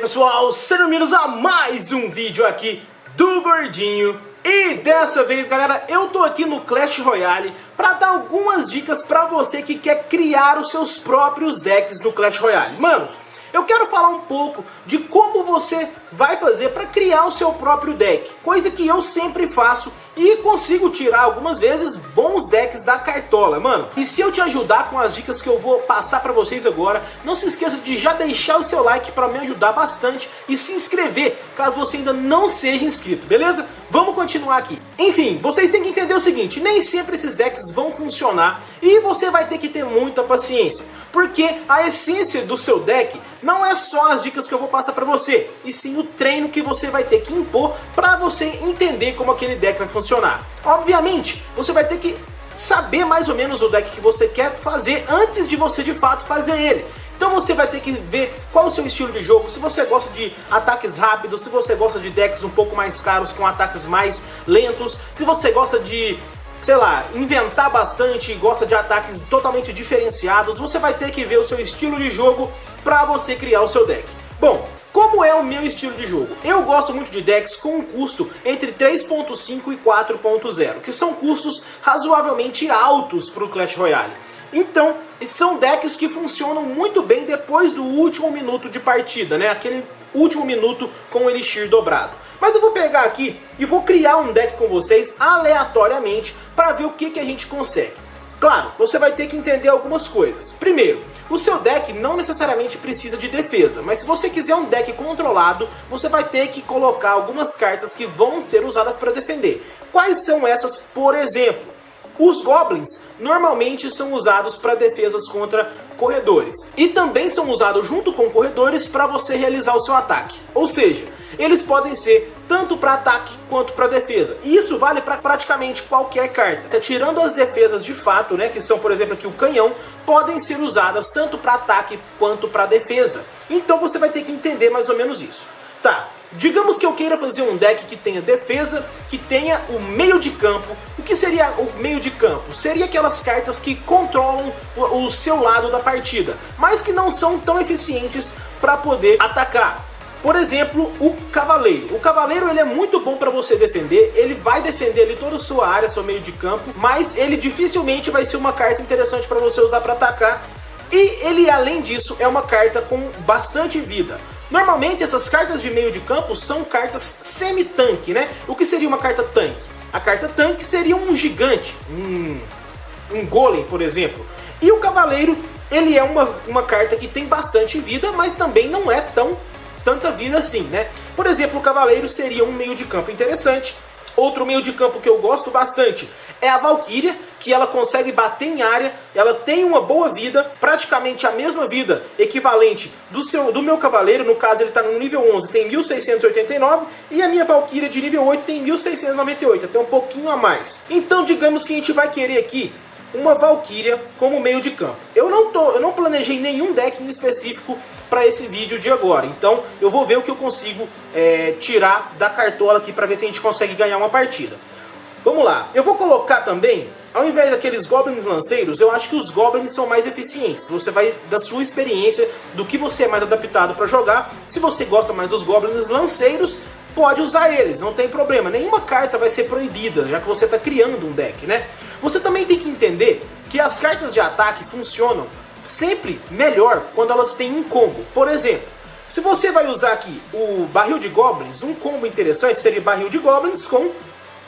pessoal, sejam bem-vindos a mais um vídeo aqui do Gordinho. E dessa vez galera, eu tô aqui no Clash Royale para dar algumas dicas pra você que quer criar os seus próprios decks no Clash Royale. Manos, eu quero falar um pouco de como você vai fazer para criar o seu próprio deck. Coisa que eu sempre faço e consigo tirar algumas vezes bons decks da cartola, mano. E se eu te ajudar com as dicas que eu vou passar para vocês agora, não se esqueça de já deixar o seu like para me ajudar bastante e se inscrever caso você ainda não seja inscrito, beleza? Vamos continuar aqui. Enfim, vocês têm que entender o seguinte, nem sempre esses decks vão funcionar e você vai ter que ter muita paciência. Porque a essência do seu deck não é só as dicas que eu vou passar para você, e sim o treino que você vai ter que impor para você entender como aquele deck vai funcionar. Obviamente, você vai ter que saber mais ou menos o deck que você quer fazer antes de você de fato fazer ele. Então você vai ter que ver qual o seu estilo de jogo, se você gosta de ataques rápidos, se você gosta de decks um pouco mais caros com ataques mais lentos, se você gosta de sei lá, inventar bastante e gosta de ataques totalmente diferenciados, você vai ter que ver o seu estilo de jogo para você criar o seu deck. Bom, como é o meu estilo de jogo? Eu gosto muito de decks com um custo entre 3.5 e 4.0, que são custos razoavelmente altos para o Clash Royale. Então, são decks que funcionam muito bem depois do último minuto de partida, né? Aquele último minuto com o Elixir dobrado. Mas eu vou pegar aqui e vou criar um deck com vocês aleatoriamente para ver o que, que a gente consegue. Claro, você vai ter que entender algumas coisas. Primeiro, o seu deck não necessariamente precisa de defesa, mas se você quiser um deck controlado, você vai ter que colocar algumas cartas que vão ser usadas para defender. Quais são essas, por exemplo? Os Goblins normalmente são usados para defesas contra corredores. E também são usados junto com corredores para você realizar o seu ataque. Ou seja, eles podem ser tanto para ataque quanto para defesa. E isso vale para praticamente qualquer carta. Tirando as defesas de fato, né, que são por exemplo aqui o canhão, podem ser usadas tanto para ataque quanto para defesa. Então você vai ter que entender mais ou menos isso. Tá, digamos que eu queira fazer um deck que tenha defesa, que tenha o meio de campo. O que seria o meio de campo? Seria aquelas cartas que controlam o, o seu lado da partida, mas que não são tão eficientes para poder atacar. Por exemplo, o Cavaleiro. O Cavaleiro ele é muito bom para você defender, ele vai defender ali toda a sua área, seu meio de campo, mas ele dificilmente vai ser uma carta interessante para você usar para atacar. E ele, além disso, é uma carta com bastante vida. Normalmente essas cartas de meio de campo são cartas semi-tanque, né? O que seria uma carta tanque? A carta tanque seria um gigante, um, um golem, por exemplo. E o cavaleiro, ele é uma, uma carta que tem bastante vida, mas também não é tão tanta vida assim, né? Por exemplo, o cavaleiro seria um meio de campo interessante, Outro meio de campo que eu gosto bastante é a Valkyria, que ela consegue bater em área, ela tem uma boa vida, praticamente a mesma vida equivalente do, seu, do meu cavaleiro, no caso ele está no nível 11, tem 1689, e a minha Valkyria de nível 8 tem 1698, até um pouquinho a mais. Então digamos que a gente vai querer aqui uma Valkyria como meio de campo. Eu não, tô, eu não planejei nenhum deck em específico para esse vídeo de agora, então eu vou ver o que eu consigo é, tirar da cartola aqui para ver se a gente consegue ganhar uma partida. Vamos lá, eu vou colocar também, ao invés daqueles Goblins lanceiros, eu acho que os Goblins são mais eficientes. Você vai da sua experiência, do que você é mais adaptado para jogar. Se você gosta mais dos Goblins lanceiros, pode usar eles, não tem problema. Nenhuma carta vai ser proibida, já que você está criando um deck, né? Você também tem que entender que as cartas de ataque funcionam sempre melhor quando elas têm um combo. Por exemplo, se você vai usar aqui o barril de goblins, um combo interessante seria barril de goblins com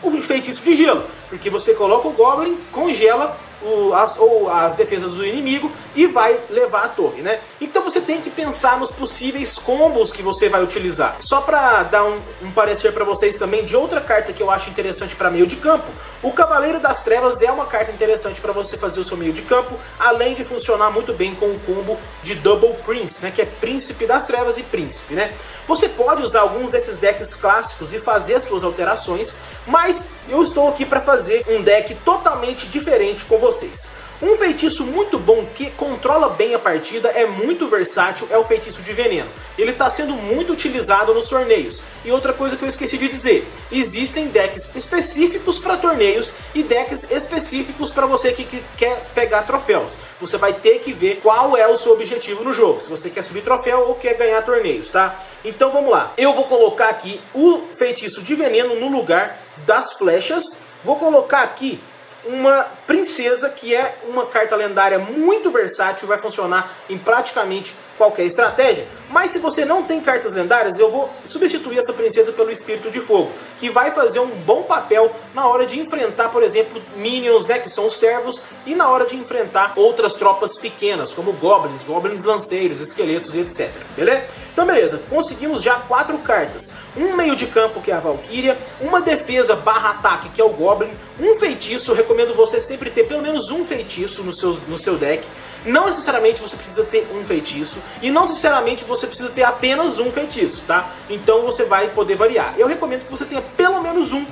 o feitiço de gelo, porque você coloca o goblin, congela o, as, ou as defesas do inimigo e vai levar a torre, né? Então você tem que pensar nos possíveis combos que você vai utilizar. Só para dar um, um parecer para vocês também de outra carta que eu acho interessante para meio de campo, o Cavaleiro das Trevas é uma carta interessante para você fazer o seu meio de campo, além de funcionar muito bem com o combo de Double Prince, né? Que é Príncipe das Trevas e Príncipe, né? Você pode usar alguns desses decks clássicos e fazer as suas alterações, mas eu estou aqui para fazer um deck totalmente diferente com vocês. Um feitiço muito bom que controla bem a partida, é muito versátil, é o feitiço de veneno. Ele está sendo muito utilizado nos torneios. E outra coisa que eu esqueci de dizer, existem decks específicos para torneios e decks específicos para você que, que quer pegar troféus. Você vai ter que ver qual é o seu objetivo no jogo, se você quer subir troféu ou quer ganhar torneios, tá? Então vamos lá, eu vou colocar aqui o feitiço de veneno no lugar das flechas, vou colocar aqui uma princesa que é uma carta lendária muito versátil, vai funcionar em praticamente qualquer estratégia. Mas se você não tem cartas lendárias, eu vou substituir essa princesa pelo Espírito de Fogo, que vai fazer um bom papel na hora de enfrentar, por exemplo, minions, né, que são os servos, e na hora de enfrentar outras tropas pequenas, como goblins, goblins lanceiros, esqueletos e etc. Beleza? Então beleza, conseguimos já quatro cartas. Um meio de campo, que é a Valkyria, uma defesa barra ataque, que é o Goblin, um feitiço, recomendo você sempre ter pelo menos um feitiço no seu, no seu deck, não necessariamente você precisa ter um feitiço e não necessariamente você precisa ter apenas um feitiço, tá? Então você vai poder variar. Eu recomendo que você tenha pelo menos um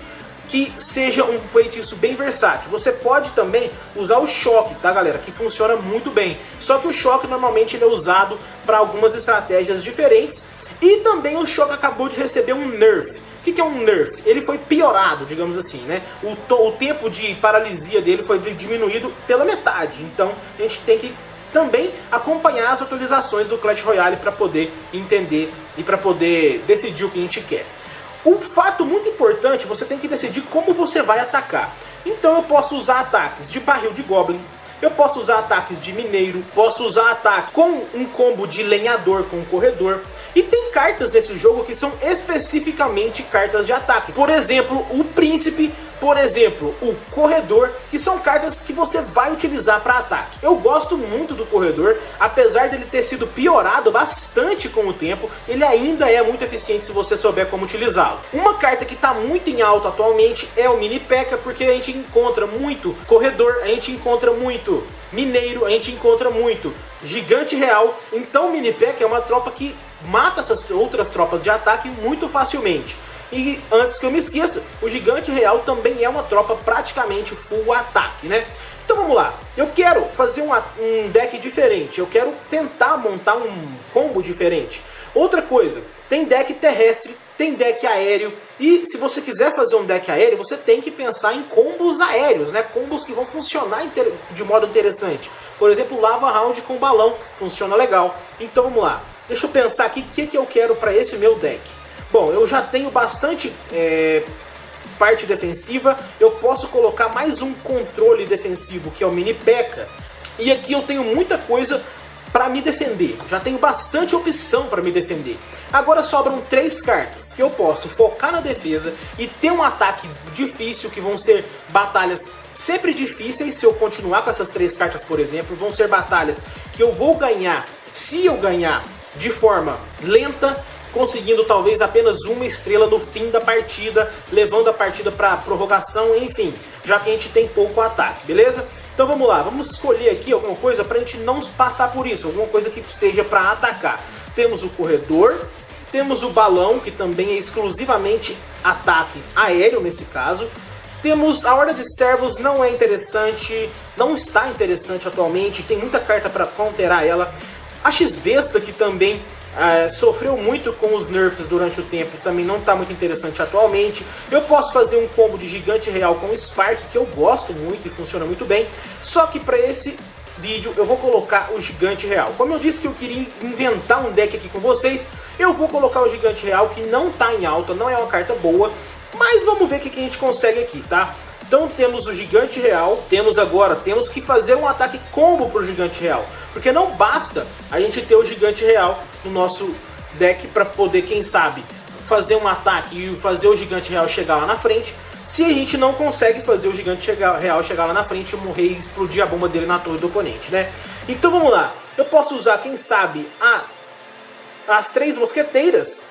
que seja um feitiço bem versátil. Você pode também usar o choque, tá galera? Que funciona muito bem. Só que o choque normalmente ele é usado para algumas estratégias diferentes. E também o choque acabou de receber um nerf. Que, que, é um nerf? Ele foi piorado, digamos assim, né? O, o tempo de paralisia dele foi diminuído pela metade. Então a gente tem que também acompanhar as atualizações do Clash Royale para poder entender e para poder decidir o que a gente quer. Um fato muito importante, você tem que decidir como você vai atacar. Então eu posso usar ataques de barril de Goblin, eu posso usar ataques de mineiro, posso usar ataque com um combo de lenhador com um corredor. E tem cartas nesse jogo que são especificamente cartas de ataque. Por exemplo, o príncipe, por exemplo, o corredor, que são cartas que você vai utilizar para ataque. Eu gosto muito do corredor, apesar dele ter sido piorado bastante com o tempo, ele ainda é muito eficiente se você souber como utilizá-lo. Uma carta que está muito em alta atualmente é o Mini P.E.K.K.A, porque a gente encontra muito corredor, a gente encontra muito mineiro, a gente encontra muito gigante real. Então o Mini P.E.K.K.A é uma tropa que mata essas outras tropas de ataque muito facilmente. E antes que eu me esqueça, o Gigante Real também é uma tropa praticamente full ataque, né? Então vamos lá, eu quero fazer um, um deck diferente, eu quero tentar montar um combo diferente. Outra coisa, tem deck terrestre, tem deck aéreo, e se você quiser fazer um deck aéreo, você tem que pensar em combos aéreos, né? Combos que vão funcionar de modo interessante. Por exemplo, Lava Round com balão, funciona legal. Então vamos lá, Deixa eu pensar aqui o que, que eu quero para esse meu deck. Bom, eu já tenho bastante é, parte defensiva, eu posso colocar mais um controle defensivo, que é o Mini P.E.K.K.A. E aqui eu tenho muita coisa para me defender. Já tenho bastante opção para me defender. Agora sobram três cartas que eu posso focar na defesa e ter um ataque difícil, que vão ser batalhas sempre difíceis se eu continuar com essas três cartas, por exemplo. Vão ser batalhas que eu vou ganhar se eu ganhar de forma lenta, conseguindo talvez apenas uma estrela no fim da partida, levando a partida para prorrogação, enfim, já que a gente tem pouco ataque, beleza? Então vamos lá, vamos escolher aqui alguma coisa para a gente não passar por isso, alguma coisa que seja para atacar. Temos o corredor, temos o balão, que também é exclusivamente ataque aéreo nesse caso, temos a Horda de Servos, não é interessante, não está interessante atualmente, tem muita carta para counterar ela. A X-Besta, que também é, sofreu muito com os nerfs durante o tempo, também não está muito interessante atualmente. Eu posso fazer um combo de Gigante Real com Spark, que eu gosto muito e funciona muito bem. Só que para esse vídeo eu vou colocar o Gigante Real. Como eu disse que eu queria inventar um deck aqui com vocês, eu vou colocar o Gigante Real, que não está em alta, não é uma carta boa, mas vamos ver o que a gente consegue aqui, tá? Então temos o Gigante Real, temos agora, temos que fazer um ataque combo para o Gigante Real. Porque não basta a gente ter o Gigante Real no nosso deck para poder, quem sabe, fazer um ataque e fazer o Gigante Real chegar lá na frente, se a gente não consegue fazer o Gigante Real chegar lá na frente, morrer e explodir a bomba dele na torre do oponente, né? Então vamos lá, eu posso usar, quem sabe, a, as três mosqueteiras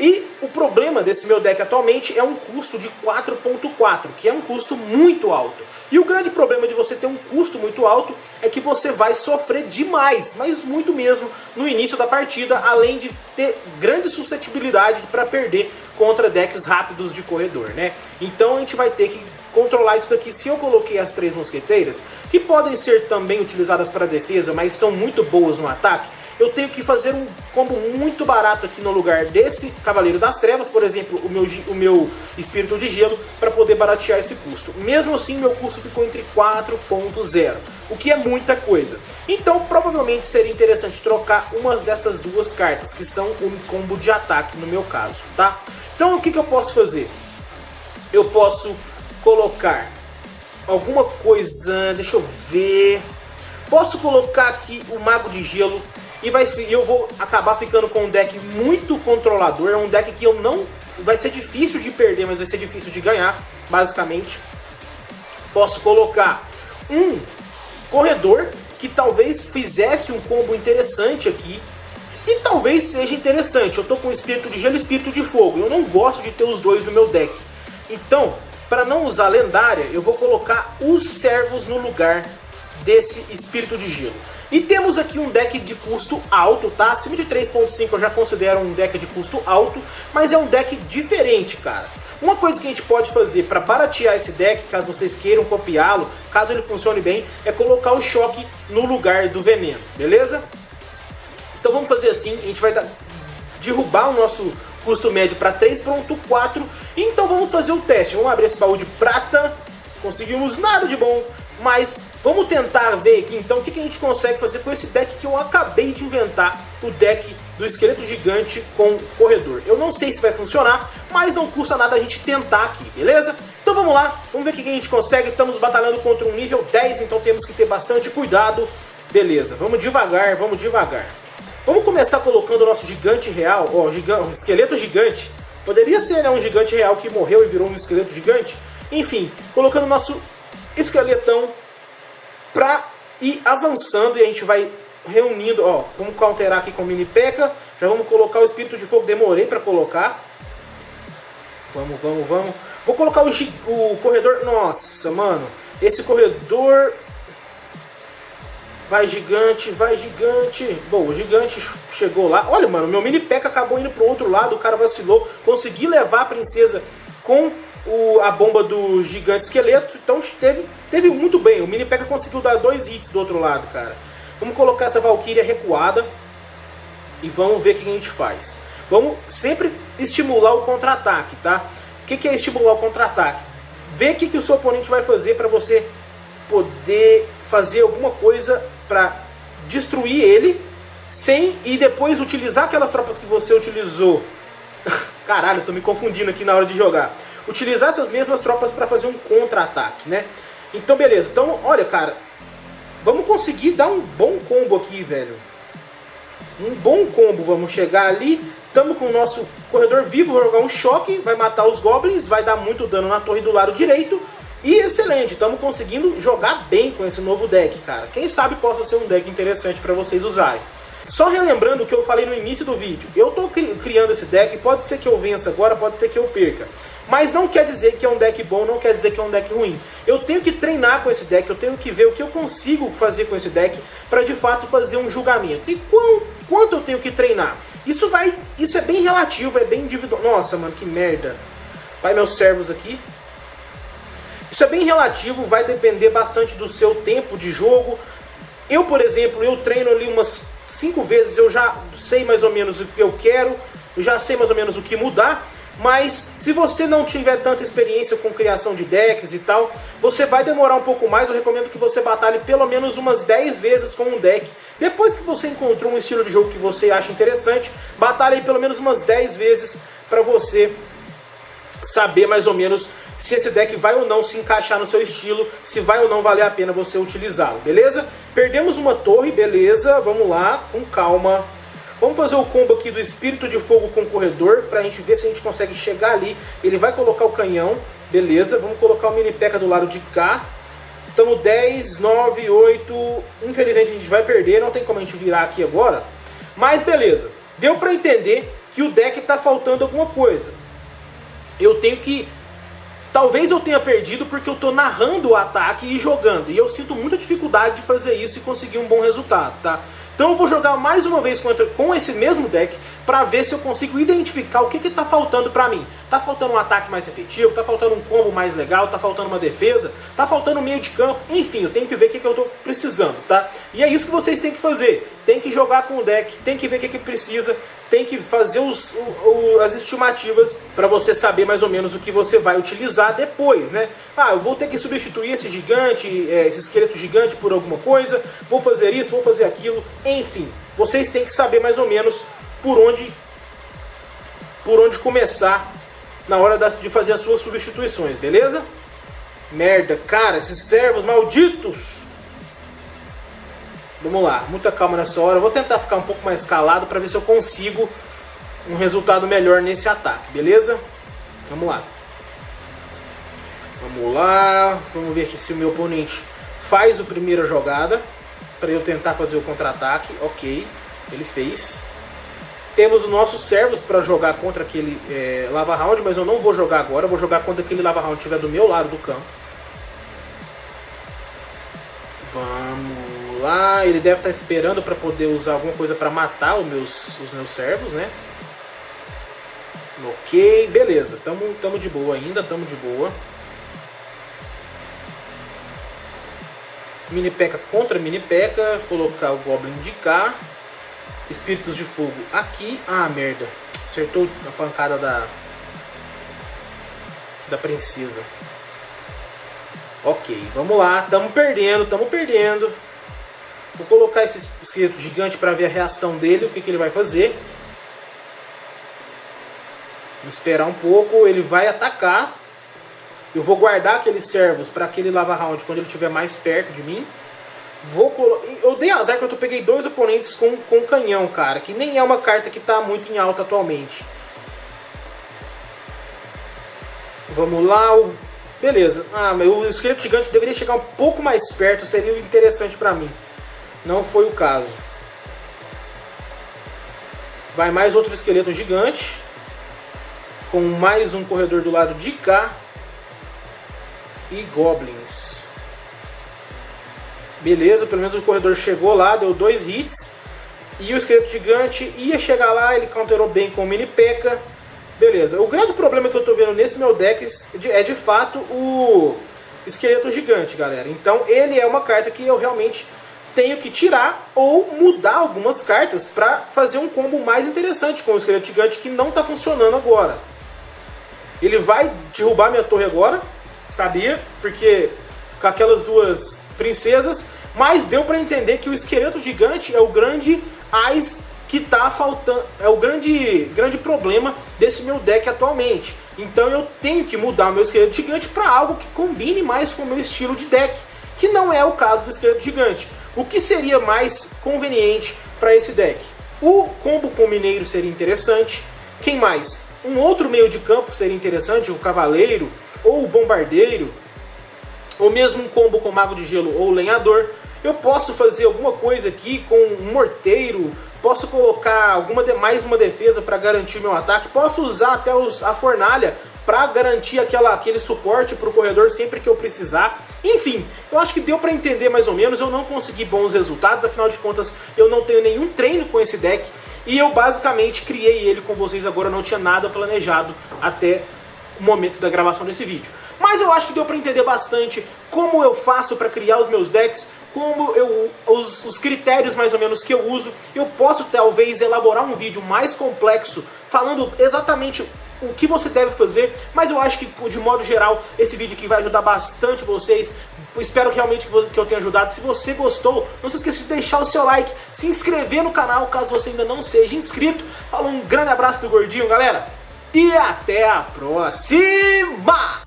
E o problema desse meu deck atualmente é um custo de 4.4, que é um custo muito alto. E o grande problema de você ter um custo muito alto é que você vai sofrer demais, mas muito mesmo, no início da partida, além de ter grande suscetibilidade para perder contra decks rápidos de corredor, né? Então a gente vai ter que controlar isso daqui. Se eu coloquei as três mosqueteiras, que podem ser também utilizadas para defesa, mas são muito boas no ataque, eu tenho que fazer um combo muito barato aqui no lugar desse Cavaleiro das Trevas, por exemplo, o meu, o meu Espírito de Gelo, para poder baratear esse custo. Mesmo assim, meu custo ficou entre 4.0, o que é muita coisa. Então, provavelmente seria interessante trocar umas dessas duas cartas, que são um combo de ataque no meu caso, tá? Então, o que, que eu posso fazer? Eu posso colocar alguma coisa, deixa eu ver... Posso colocar aqui o Mago de Gelo e vai, eu vou acabar ficando com um deck muito controlador. É um deck que eu não... Vai ser difícil de perder, mas vai ser difícil de ganhar, basicamente. Posso colocar um corredor que talvez fizesse um combo interessante aqui. E talvez seja interessante. Eu tô com espírito de gelo e espírito de fogo. Eu não gosto de ter os dois no meu deck. Então, para não usar lendária, eu vou colocar os servos no lugar desse espírito de gelo. E temos aqui um deck de custo alto, tá? Acima de 3.5 eu já considero um deck de custo alto, mas é um deck diferente, cara. Uma coisa que a gente pode fazer para baratear esse deck, caso vocês queiram copiá-lo, caso ele funcione bem, é colocar o choque no lugar do veneno, beleza? Então vamos fazer assim, a gente vai derrubar o nosso custo médio para 3.4, então vamos fazer o teste. Vamos abrir esse baú de prata, conseguimos nada de bom, mas vamos tentar ver aqui então o que, a gente consegue fazer com esse deck que eu acabei de inventar, o deck do esqueleto gigante com corredor. Eu não sei se vai funcionar, mas não custa nada a gente tentar aqui, beleza? Então vamos lá, vamos ver o que, a gente consegue. Estamos batalhando contra um nível 10, então temos que ter bastante cuidado. Beleza, vamos devagar, vamos devagar. Vamos começar colocando o nosso gigante real, ó, gigante, esqueleto gigante. Poderia ser né, um gigante real que morreu e virou um esqueleto gigante. Enfim, colocando o nosso esqueletão pra ir avançando e a gente vai reunindo, ó, vamos counterar aqui com o mini P.E.K.K.A, já vamos colocar o espírito de fogo, demorei pra colocar. Vamos, vamos, vamos. Vou colocar o, o corredor, nossa, mano, esse corredor Vai gigante, vai gigante. Bom, o gigante chegou lá. Olha, mano, meu mini P.E.K.K.A acabou indo pro outro lado. O cara vacilou. Consegui levar a princesa com o, a bomba do gigante esqueleto. Então teve, teve muito bem. O Mini P.E.K.K.A conseguiu dar dois hits do outro lado, cara. Vamos colocar essa Valkyria recuada. E vamos ver o que a gente faz. Vamos sempre estimular o contra-ataque, tá? O que, que é estimular o contra-ataque? Ver o que, que o seu oponente vai fazer para você poder fazer alguma coisa para destruir ele sem e depois utilizar aquelas tropas que você utilizou. Caralho, tô me confundindo aqui na hora de jogar utilizar essas mesmas tropas para fazer um contra-ataque, né? Então, beleza. Então, olha, cara, vamos conseguir dar um bom combo aqui, velho. Um bom combo, vamos chegar ali. Estamos com o nosso corredor vivo, vou jogar um choque, vai matar os goblins, vai dar muito dano na torre do lado direito. E excelente, estamos conseguindo jogar bem com esse novo deck, cara. Quem sabe possa ser um deck interessante para vocês usarem. Só relembrando o que eu falei no início do vídeo, eu estou cri criando esse deck, pode ser que eu vença agora, pode ser que eu perca. Mas não quer dizer que é um deck bom, não quer dizer que é um deck ruim. Eu tenho que treinar com esse deck, eu tenho que ver o que eu consigo fazer com esse deck para de fato fazer um julgamento. E quão, quanto eu tenho que treinar? Isso vai, isso é bem relativo, é bem individual. Nossa, mano, que merda. Vai meus servos aqui. Isso é bem relativo, vai depender bastante do seu tempo de jogo. Eu, por exemplo, eu treino ali umas cinco vezes eu já sei mais ou menos o que eu quero, eu já sei mais ou menos o que mudar, mas se você não tiver tanta experiência com criação de decks e tal, você vai demorar um pouco mais, eu recomendo que você batalhe pelo menos umas 10 vezes com um deck. Depois que você encontrou um estilo de jogo que você acha interessante, batalhe pelo menos umas 10 vezes para você saber mais ou menos se esse deck vai ou não se encaixar no seu estilo, se vai ou não valer a pena você utilizá-lo, beleza? Perdemos uma torre, beleza, vamos lá, com calma. Vamos fazer o combo aqui do Espírito de Fogo com o Corredor, pra gente ver se a gente consegue chegar ali. Ele vai colocar o canhão, beleza, vamos colocar o Mini P.E.K.K.A do lado de cá. Estamos 10, 9, 8, infelizmente a gente vai perder, não tem como a gente virar aqui agora. Mas beleza, deu pra entender que o deck está faltando alguma coisa. Eu tenho que Talvez eu tenha perdido porque eu estou narrando o ataque e jogando. E eu sinto muita dificuldade de fazer isso e conseguir um bom resultado, tá? Então eu vou jogar mais uma vez contra, com esse mesmo deck para ver se eu consigo identificar o que está faltando para mim. Tá faltando um ataque mais efetivo, tá faltando um combo mais legal, tá faltando uma defesa, tá faltando um meio de campo, enfim, eu tenho que ver o que, que eu estou precisando, tá? E é isso que vocês têm que fazer. Tem que jogar com o deck, tem que ver o que, que precisa, tem que fazer os, o, as estimativas para você saber mais ou menos o que você vai utilizar depois, né? Ah, eu vou ter que substituir esse gigante, é, esse esqueleto gigante por alguma coisa, vou fazer isso, vou fazer aquilo, enfim. Vocês têm que saber mais ou menos por onde, por onde começar na hora de fazer as suas substituições, beleza? Merda, cara, esses servos malditos! Vamos lá, muita calma nessa hora. Eu vou tentar ficar um pouco mais calado para ver se eu consigo um resultado melhor nesse ataque, beleza? Vamos lá. Vamos lá, vamos ver aqui se o meu oponente faz a primeira jogada para eu tentar fazer o contra-ataque. Ok, ele fez. Temos os nossos servos para jogar contra aquele é, Lava Round, mas eu não vou jogar agora. Eu vou jogar quando aquele Lava Round estiver do meu lado do campo. Vamos lá, ele deve estar esperando para poder usar alguma coisa para matar os meus, os meus servos, né? Ok, beleza, tamo, tamo de boa ainda, tamo de boa. Mini P.E.K.K.A contra Mini P.E.K.K.A, colocar o Goblin de cá. Espíritos de Fogo aqui. Ah, merda. Acertou a pancada da, da princesa. Ok, vamos lá. Tamo perdendo, tamo perdendo. Vou colocar esse esqueleto gigante para ver a reação dele, o que, que ele vai fazer. Vou esperar um pouco, ele vai atacar. Eu vou guardar aqueles servos para aquele lava round quando ele estiver mais perto de mim. Vou. Eu dei azar que eu peguei dois oponentes com, com canhão, cara. Que nem é uma carta que está muito em alta atualmente. Vamos lá. O... Beleza. Ah, mas o esqueleto gigante deveria chegar um pouco mais perto. Seria interessante para mim. Não foi o caso. Vai mais outro esqueleto gigante. Com mais um corredor do lado de cá. E goblins. Beleza, pelo menos o corredor chegou lá, deu dois hits. E o esqueleto gigante ia chegar lá, ele counterou bem com o mini P.E.K.K.A. Beleza, o grande problema que eu estou vendo nesse meu deck é de fato o esqueleto gigante, galera. Então ele é uma carta que eu realmente tenho que tirar ou mudar algumas cartas para fazer um combo mais interessante com o esqueleto gigante que não está funcionando agora. Ele vai derrubar minha torre agora, sabia? Porque com aquelas duas princesas, mas deu para entender que o esqueleto gigante é o grande Ais que está faltando, é o grande, grande problema desse meu deck atualmente. Então eu tenho que mudar meu esqueleto gigante para algo que combine mais com o meu estilo de deck, que não é o caso do esqueleto gigante. O que seria mais conveniente para esse deck? O combo com o Mineiro seria interessante. Quem mais? Um outro meio de campo seria interessante, o Cavaleiro ou o Bombardeiro. Ou mesmo um combo com Mago de Gelo ou Lenhador. Eu posso fazer alguma coisa aqui com um Morteiro, posso colocar alguma de, mais uma defesa para garantir meu ataque, posso usar até os, a Fornalha para garantir aquela, aquele suporte para o corredor sempre que eu precisar. Enfim, eu acho que deu para entender mais ou menos, eu não consegui bons resultados, afinal de contas eu não tenho nenhum treino com esse deck. E eu basicamente criei ele com vocês agora, não tinha nada planejado até o momento da gravação desse vídeo. Mas eu acho que deu para entender bastante como eu faço para criar os meus decks, como eu, os, os, critérios mais ou menos que eu uso. Eu posso talvez elaborar um vídeo mais complexo, falando exatamente o que você deve fazer, mas eu acho que de modo geral esse vídeo aqui vai ajudar bastante vocês. Espero realmente que eu tenha ajudado. Se você gostou, não se esqueça de deixar o seu like, se inscrever no canal caso você ainda não seja inscrito. Falou, um grande abraço do Gordinho, galera, e até a próxima!